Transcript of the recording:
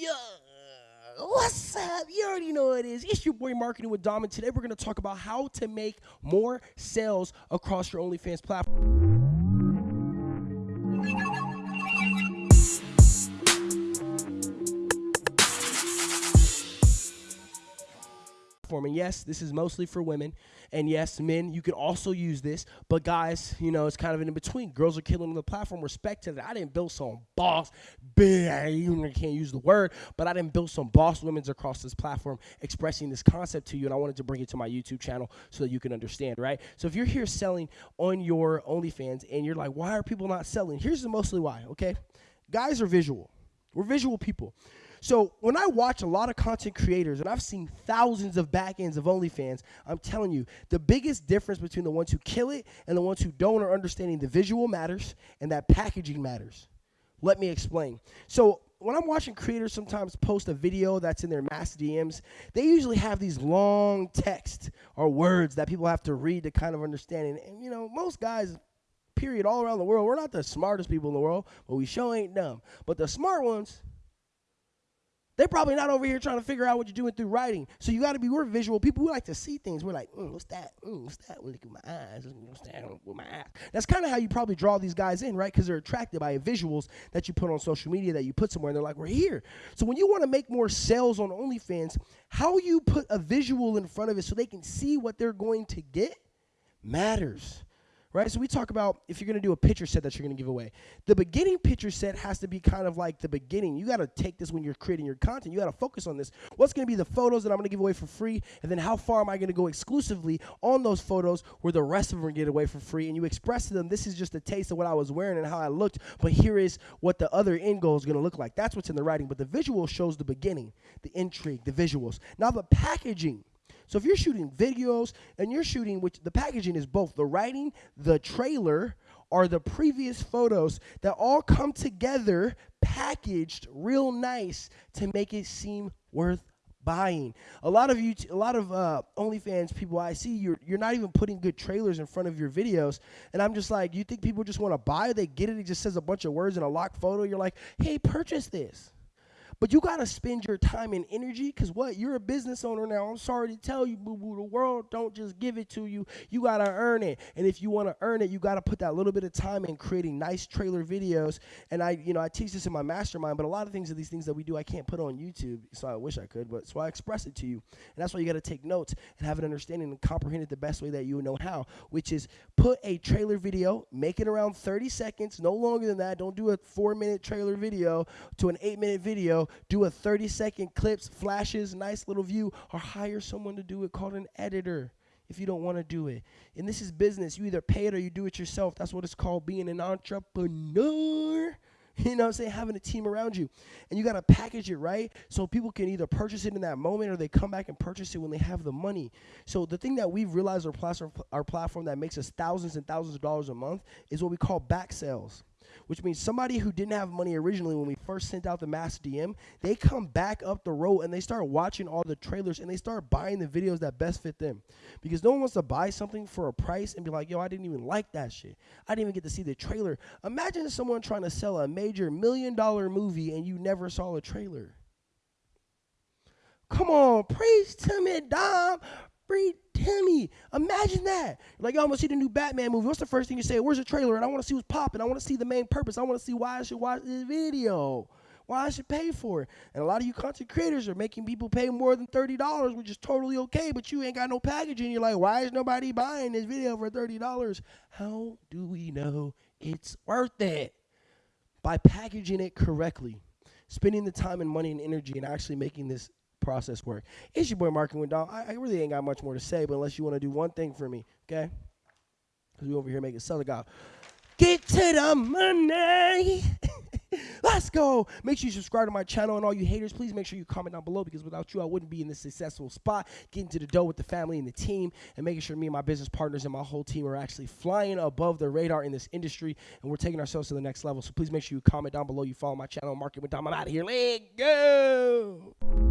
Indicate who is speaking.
Speaker 1: Yeah. What's up? You already know what it is. It's your boy Marketing with Dom, and today we're going to talk about how to make more sales across your OnlyFans platform. Platform. And yes, this is mostly for women. And yes, men, you can also use this. But guys, you know, it's kind of in between. Girls are killing the platform. Respect to that. I didn't build some boss, I can't use the word, but I didn't build some boss women's across this platform expressing this concept to you. And I wanted to bring it to my YouTube channel so that you can understand, right? So if you're here selling on your OnlyFans and you're like, why are people not selling? Here's the mostly why, okay? Guys are visual. We're visual people. So when I watch a lot of content creators, and I've seen thousands of back ends of OnlyFans, I'm telling you, the biggest difference between the ones who kill it and the ones who don't are understanding the visual matters and that packaging matters. Let me explain. So when I'm watching creators sometimes post a video that's in their mass DMs, they usually have these long text or words that people have to read to kind of understand. And, and, you know, most guys, period, all around the world, we're not the smartest people in the world, but we sure ain't dumb. But the smart ones, they're probably not over here trying to figure out what you're doing through writing. So you got to be, we're visual people. We like to see things. We're like, mm, what's that? Mm, what's that? Look at my eyes. What's that with my eyes? That's kind of how you probably draw these guys in, right? Because they're attracted by visuals that you put on social media that you put somewhere and they're like, we're here. So when you want to make more sales on OnlyFans, how you put a visual in front of it so they can see what they're going to get matters right? So we talk about if you're going to do a picture set that you're going to give away. The beginning picture set has to be kind of like the beginning. You got to take this when you're creating your content. You got to focus on this. What's going to be the photos that I'm going to give away for free, and then how far am I going to go exclusively on those photos where the rest of them get away for free? And you express to them, this is just a taste of what I was wearing and how I looked, but here is what the other end goal is going to look like. That's what's in the writing, but the visual shows the beginning, the intrigue, the visuals. Now the packaging so if you're shooting videos and you're shooting, which the packaging is both the writing, the trailer, or the previous photos that all come together packaged real nice to make it seem worth buying. A lot of you, a lot of uh, OnlyFans people I see, you're you're not even putting good trailers in front of your videos, and I'm just like, you think people just want to buy? They get it. It just says a bunch of words in a locked photo. You're like, hey, purchase this. But you got to spend your time and energy because what? You're a business owner now. I'm sorry to tell you, boo boo. The world don't just give it to you. You got to earn it. And if you want to earn it, you got to put that little bit of time in creating nice trailer videos. And I, you know, I teach this in my mastermind, but a lot of things of these things that we do, I can't put on YouTube. So I wish I could, but so I express it to you. And that's why you got to take notes and have an understanding and comprehend it the best way that you know how, which is put a trailer video, make it around 30 seconds, no longer than that. Don't do a four minute trailer video to an eight minute video do a 30 second clips, flashes, nice little view, or hire someone to do it called an editor if you don't want to do it. And this is business. You either pay it or you do it yourself. That's what it's called being an entrepreneur. You know what I'm saying? Having a team around you. And you got to package it right so people can either purchase it in that moment or they come back and purchase it when they have the money. So the thing that we've realized our platform, our platform that makes us thousands and thousands of dollars a month is what we call back sales which means somebody who didn't have money originally when we first sent out the mass DM, they come back up the road and they start watching all the trailers and they start buying the videos that best fit them. Because no one wants to buy something for a price and be like, yo, I didn't even like that shit. I didn't even get to see the trailer. Imagine someone trying to sell a major million dollar movie and you never saw a trailer. Come on, preach to me, Dom. Preach Timmy. Imagine that. Like, I'm gonna see the new Batman movie. What's the first thing you say? Where's the trailer? And I want to see what's popping. I want to see the main purpose. I want to see why I should watch this video. Why I should pay for it. And a lot of you content creators are making people pay more than $30, which is totally okay, but you ain't got no packaging. You're like, why is nobody buying this video for $30? How do we know it's worth it? By packaging it correctly, spending the time and money and energy and actually making this process work. It's your boy Marketing with Dom. I, I, really ain't got much more to say, but unless you want to do one thing for me, okay? Because we over here making Southern God. Get to the money. Let's go. Make sure you subscribe to my channel and all you haters, please make sure you comment down below because without you, I wouldn't be in this successful spot, getting to the dough with the family and the team, and making sure me and my business partners and my whole team are actually flying above the radar in this industry, and we're taking ourselves to the next level. So please make sure you comment down below. You follow my channel, Market with Dom. I'm out of here. Let go.